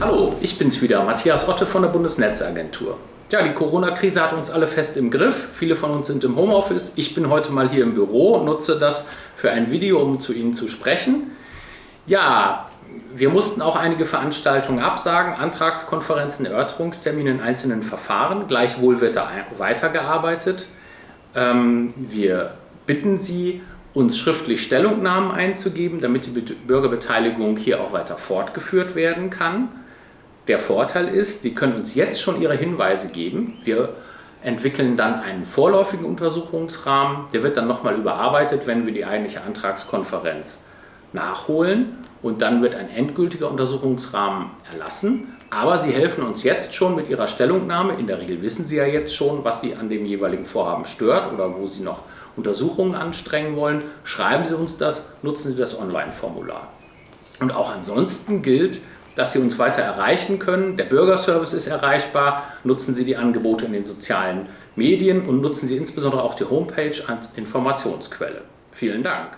Hallo, ich bin's wieder, Matthias Otte von der Bundesnetzagentur. Ja, die Corona-Krise hat uns alle fest im Griff. Viele von uns sind im Homeoffice. Ich bin heute mal hier im Büro, nutze das für ein Video, um zu Ihnen zu sprechen. Ja, wir mussten auch einige Veranstaltungen absagen, Antragskonferenzen, Erörterungstermine in einzelnen Verfahren. Gleichwohl wird da weitergearbeitet. Ähm, wir bitten Sie, uns schriftlich Stellungnahmen einzugeben, damit die Bürgerbeteiligung hier auch weiter fortgeführt werden kann. Der Vorteil ist, Sie können uns jetzt schon Ihre Hinweise geben. Wir entwickeln dann einen vorläufigen Untersuchungsrahmen. Der wird dann nochmal überarbeitet, wenn wir die eigentliche Antragskonferenz nachholen und dann wird ein endgültiger Untersuchungsrahmen erlassen. Aber Sie helfen uns jetzt schon mit Ihrer Stellungnahme. In der Regel wissen Sie ja jetzt schon, was Sie an dem jeweiligen Vorhaben stört oder wo Sie noch Untersuchungen anstrengen wollen. Schreiben Sie uns das, nutzen Sie das Online-Formular. Und auch ansonsten gilt, dass Sie uns weiter erreichen können. Der Bürgerservice ist erreichbar. Nutzen Sie die Angebote in den sozialen Medien und nutzen Sie insbesondere auch die Homepage als Informationsquelle. Vielen Dank.